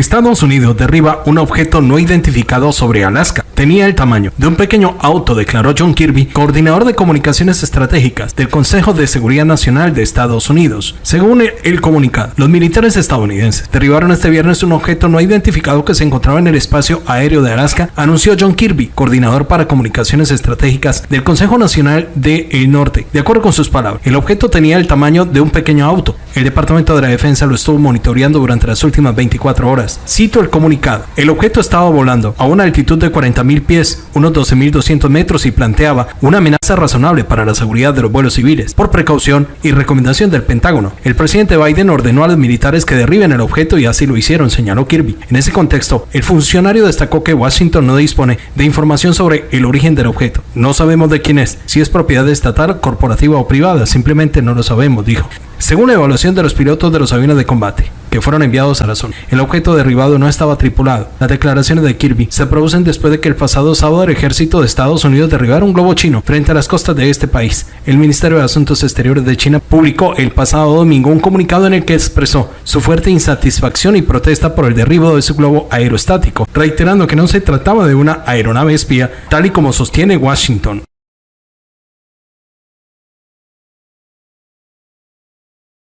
Estados Unidos derriba un objeto no identificado sobre Alaska. Tenía el tamaño de un pequeño auto, declaró John Kirby, coordinador de comunicaciones estratégicas del Consejo de Seguridad Nacional de Estados Unidos. Según el comunicado, los militares estadounidenses derribaron este viernes un objeto no identificado que se encontraba en el espacio aéreo de Alaska, anunció John Kirby, coordinador para comunicaciones estratégicas del Consejo Nacional del Norte. De acuerdo con sus palabras, el objeto tenía el tamaño de un pequeño auto. El Departamento de la Defensa lo estuvo monitoreando durante las últimas 24 horas Cito el comunicado. El objeto estaba volando a una altitud de 40.000 pies, unos 12.200 metros y planteaba una amenaza razonable para la seguridad de los vuelos civiles. Por precaución y recomendación del Pentágono, el presidente Biden ordenó a los militares que derriben el objeto y así lo hicieron, señaló Kirby. En ese contexto, el funcionario destacó que Washington no dispone de información sobre el origen del objeto. No sabemos de quién es, si es propiedad estatal, corporativa o privada, simplemente no lo sabemos, dijo. Según la evaluación de los pilotos de los aviones de combate, que fueron enviados a la zona. El objeto derribado no estaba tripulado. Las declaraciones de Kirby se producen después de que el pasado sábado el ejército de Estados Unidos derribara un globo chino frente a las costas de este país. El Ministerio de Asuntos Exteriores de China publicó el pasado domingo un comunicado en el que expresó su fuerte insatisfacción y protesta por el derribo de su globo aerostático, reiterando que no se trataba de una aeronave espía, tal y como sostiene Washington.